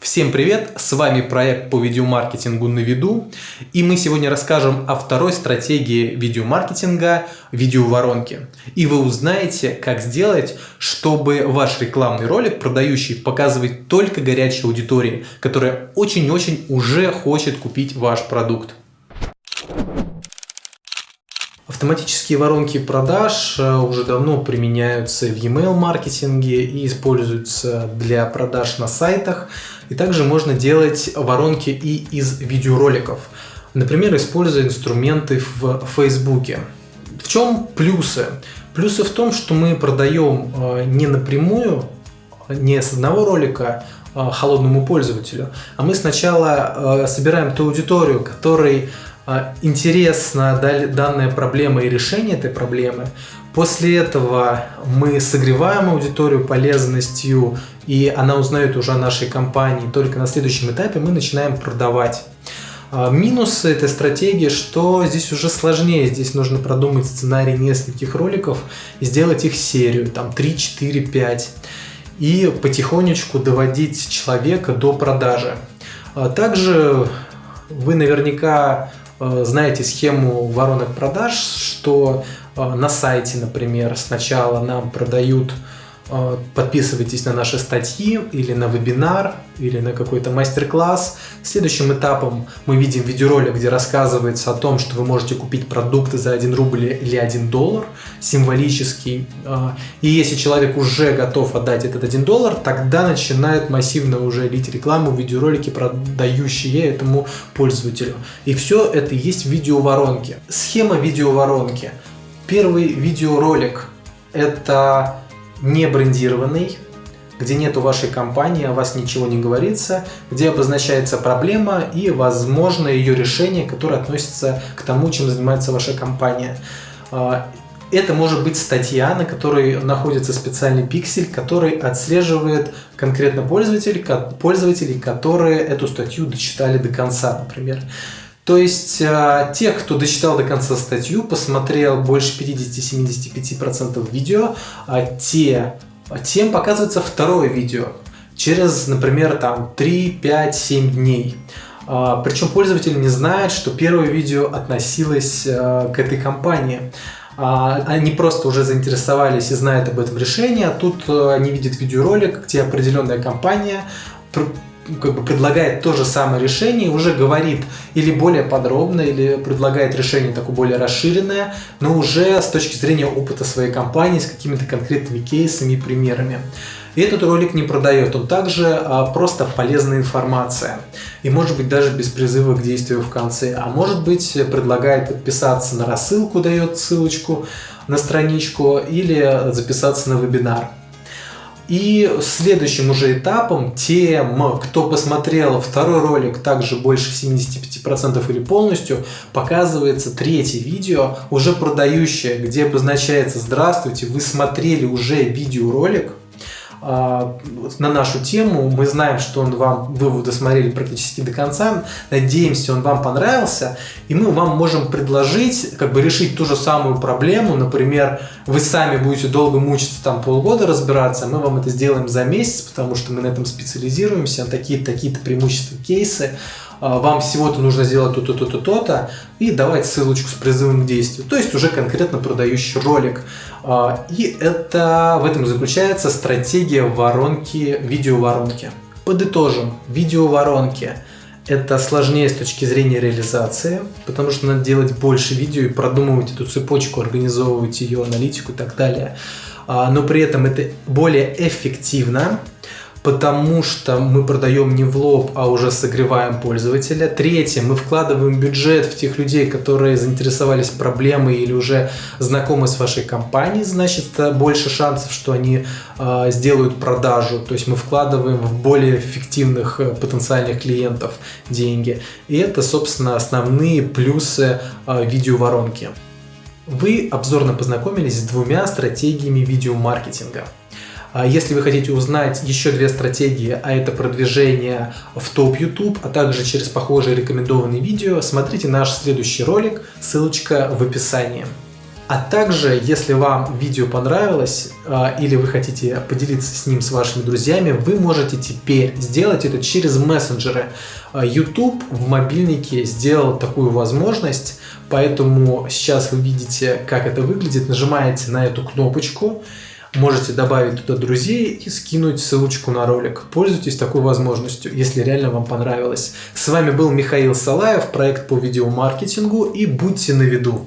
Всем привет! С вами проект по видеомаркетингу на виду. И мы сегодня расскажем о второй стратегии видеомаркетинга – видеоворонки. И вы узнаете, как сделать, чтобы ваш рекламный ролик, продающий, показывать только горячей аудитории, которая очень-очень уже хочет купить ваш продукт. Автоматические воронки продаж э, уже давно применяются в e-mail маркетинге и используются для продаж на сайтах. И также можно делать воронки и из видеороликов. Например, используя инструменты в Facebook. В чем плюсы? Плюсы в том, что мы продаем э, не напрямую, не с одного ролика э, холодному пользователю, а мы сначала собираем ту аудиторию, которой интересна данная проблема и решение этой проблемы. После этого мы согреваем аудиторию полезностью, и она узнает уже о нашей компании. Только на следующем этапе мы начинаем продавать. А, минусы этой стратегии, что здесь уже сложнее. Здесь нужно продумать сценарий нескольких роликов и сделать их серию, там 3, 4, 5. И потихонечку доводить человека до продажи. А, также вы наверняка знаете схему воронок продаж, что э, на сайте, например, сначала нам продают Э, подписывайтесь на наши статьи или на вебинар, или на какой-то мастер-класс. Следующим этапом мы видим видеоролик, где рассказывается о том, что вы можете купить продукты за 1 рубль или 1 доллар, символический. Э, и если человек уже готов отдать этот 1 доллар, тогда начинает массивно уже лить рекламу, видеоролики, продающие этому пользователю. И все это есть в видеоворонке. Схема видеоворонки. Первый видеоролик – это не брендированный, где нету вашей компании, о вас ничего не говорится, где обозначается проблема и, возможно, ее решение, которое относится к тому, чем занимается ваша компания. А, это может быть статья, на которой находится специальный пиксель, который отслеживает конкретно пользователей, пользователей, которые эту статью дочитали до конца, например. То есть э, тех, кто дочитал до конца статью, посмотрел больше 50-75% видео, а те, тем показывается второе видео через, например, там 3, 5, 7 дней. А, причем пользователь не знает, что первое видео относилось к этой компании. А, они просто уже заинтересовались и знают об этом решении, а тут они видят видеоролик, где определенная компания как бы предлагает то же самое решение, уже говорит или более подробно, или предлагает решение такое более расширенное, но уже с точки зрения опыта своей компании, с какими-то конкретными кейсами и примерами. И этот ролик не продает, он также а, просто полезная информация. И может быть даже без призыва к действию в конце. А может быть предлагает подписаться на рассылку, дает ссылочку на страничку или записаться на вебинар. И следующим уже этапом тем, кто посмотрел второй ролик также больше 75% или полностью, показывается третье видео, уже продающее, где обозначается «Здравствуйте, вы смотрели уже видеоролик, на нашу тему. Мы знаем, что он вам, вы его досмотрели практически до конца. Надеемся, он вам понравился. И мы вам можем предложить, как бы решить ту же самую проблему. Например, вы сами будете долго мучиться, там полгода разбираться, мы вам это сделаем за месяц, потому что мы на этом специализируемся, такие-то такие преимущества, кейсы. А, вам всего-то нужно сделать то-то, то-то, то-то, и давать ссылочку с призывом к действию. То есть уже конкретно продающий ролик. А, и это в этом заключается стратегия воронки, видеоворонки. Подытожим, видеоворонки – это сложнее с точки зрения реализации, потому что надо делать больше видео и продумывать эту цепочку, организовывать ее аналитику и так далее. А, но при этом это более эффективно, потому что мы продаем не в лоб, а уже согреваем пользователя. Третье, мы вкладываем бюджет в тех людей, которые заинтересовались проблемой или уже знакомы с вашей компанией, значит больше шансов, что они э, сделают продажу. То есть мы вкладываем в более эффективных э, потенциальных клиентов деньги. И это, собственно, основные плюсы э, видеоворонки. Вы обзорно познакомились с двумя стратегиями видеомаркетинга. А если вы хотите узнать еще две стратегии, а это продвижение в топ YouTube, а также через похожие рекомендованные видео, смотрите наш следующий ролик, ссылочка в описании. А также, если вам видео понравилось э, или вы хотите поделиться с ним с вашими друзьями, вы можете теперь сделать это через мессенджеры. Э, YouTube в мобильнике сделал такую возможность, поэтому сейчас вы видите, как это выглядит. Нажимаете на эту кнопочку, можете добавить туда друзей и скинуть ссылочку на ролик. Пользуйтесь такой возможностью, если реально вам понравилось. С вами был Михаил Салаев, проект по видеомаркетингу и будьте на виду.